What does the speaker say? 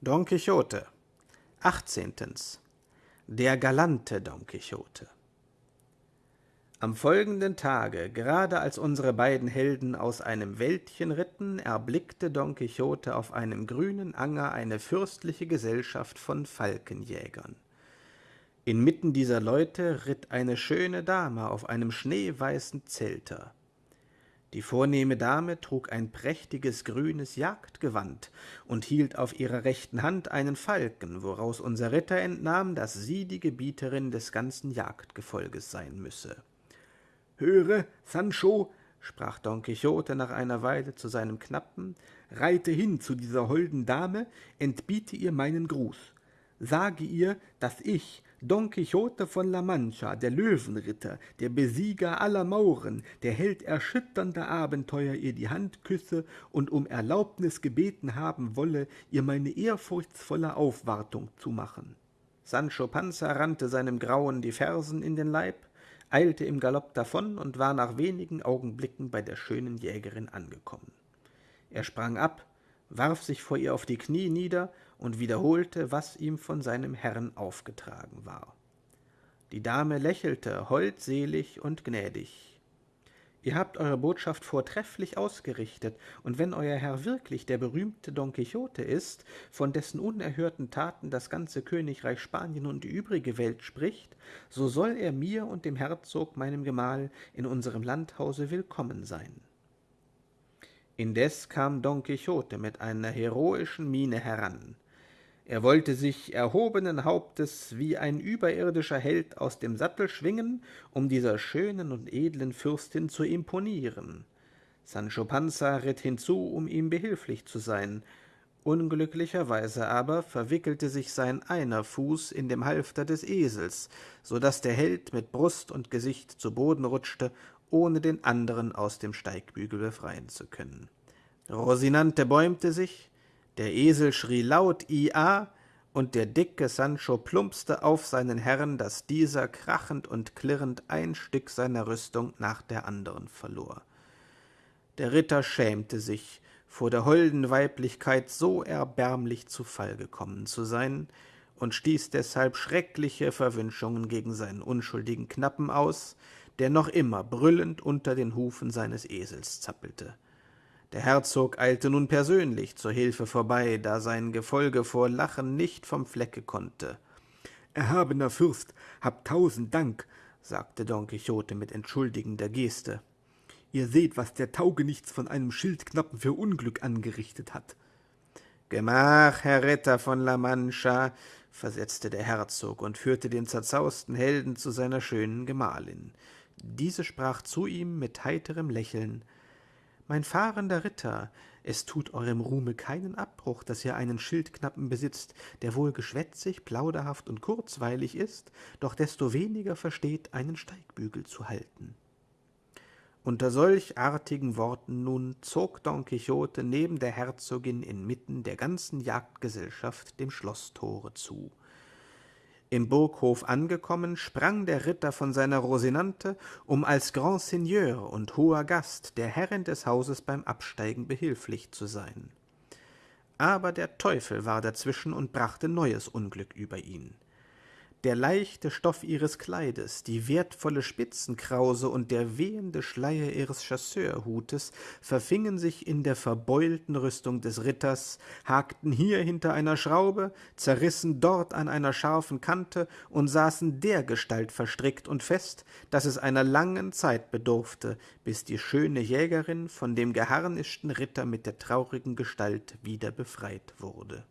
Don Quixote 18. Der galante Don Quixote Am folgenden Tage, gerade als unsere beiden Helden aus einem Wäldchen ritten, erblickte Don Quixote auf einem grünen Anger eine fürstliche Gesellschaft von Falkenjägern. Inmitten dieser Leute ritt eine schöne Dame auf einem schneeweißen Zelter. Die vornehme Dame trug ein prächtiges grünes Jagdgewand und hielt auf ihrer rechten Hand einen Falken, woraus unser Ritter entnahm, dass sie die Gebieterin des ganzen Jagdgefolges sein müsse. »Höre, Sancho«, sprach Don Quixote nach einer Weile zu seinem Knappen, »reite hin zu dieser holden Dame, entbiete ihr meinen Gruß. Sage ihr, dass ich, Don Quixote von La Mancha, der Löwenritter, der Besieger aller Mauren, der Held erschütternder Abenteuer, ihr die Hand küsse und um Erlaubnis gebeten haben wolle, ihr meine ehrfurchtsvolle Aufwartung zu machen. Sancho Panza rannte seinem Grauen die Fersen in den Leib, eilte im Galopp davon und war nach wenigen Augenblicken bei der schönen Jägerin angekommen. Er sprang ab, warf sich vor ihr auf die Knie nieder und wiederholte, was ihm von seinem Herrn aufgetragen war. Die Dame lächelte holdselig und gnädig. Ihr habt eure Botschaft vortrefflich ausgerichtet, und wenn euer Herr wirklich der berühmte Don Quixote ist, von dessen unerhörten Taten das ganze Königreich Spanien und die übrige Welt spricht, so soll er mir und dem Herzog, meinem Gemahl, in unserem Landhause willkommen sein. Indes kam Don Quixote mit einer heroischen Miene heran. Er wollte sich erhobenen Hauptes wie ein überirdischer Held aus dem Sattel schwingen, um dieser schönen und edlen Fürstin zu imponieren. Sancho Panza ritt hinzu, um ihm behilflich zu sein. Unglücklicherweise aber verwickelte sich sein einer Fuß in dem Halfter des Esels, so dass der Held mit Brust und Gesicht zu Boden rutschte ohne den anderen aus dem Steigbügel befreien zu können. Rosinante bäumte sich, der Esel schrie laut Ia, und der dicke Sancho plumpste auf seinen Herrn, dass dieser krachend und klirrend ein Stück seiner Rüstung nach der anderen verlor. Der Ritter schämte sich, vor der holden Weiblichkeit so erbärmlich zu Fall gekommen zu sein, und stieß deshalb schreckliche Verwünschungen gegen seinen unschuldigen Knappen aus, der noch immer brüllend unter den Hufen seines Esels zappelte. Der Herzog eilte nun persönlich zur Hilfe vorbei, da sein Gefolge vor Lachen nicht vom Flecke konnte. »Erhabener Fürst, hab tausend Dank«, sagte Don Quixote mit entschuldigender Geste. »Ihr seht, was der Taugenichts von einem Schildknappen für Unglück angerichtet hat.« »Gemach, Herr Ritter von La Mancha«, versetzte der Herzog und führte den zerzausten Helden zu seiner schönen Gemahlin. Diese sprach zu ihm mit heiterem Lächeln, »Mein fahrender Ritter, es tut eurem Ruhme keinen Abbruch, dass ihr einen Schildknappen besitzt, der wohl geschwätzig, plauderhaft und kurzweilig ist, doch desto weniger versteht, einen Steigbügel zu halten.« unter solch artigen Worten nun zog Don Quixote neben der Herzogin inmitten der ganzen Jagdgesellschaft dem Schloßtore zu. Im Burghof angekommen, sprang der Ritter von seiner Rosinante, um als Grand Seigneur und hoher Gast der Herrin des Hauses beim Absteigen behilflich zu sein. Aber der Teufel war dazwischen und brachte neues Unglück über ihn der leichte Stoff ihres Kleides, die wertvolle Spitzenkrause und der wehende Schleier ihres Chasseurhutes verfingen sich in der verbeulten Rüstung des Ritters, hakten hier hinter einer Schraube, zerrissen dort an einer scharfen Kante und saßen dergestalt verstrickt und fest, dass es einer langen Zeit bedurfte, bis die schöne Jägerin von dem geharnischten Ritter mit der traurigen Gestalt wieder befreit wurde.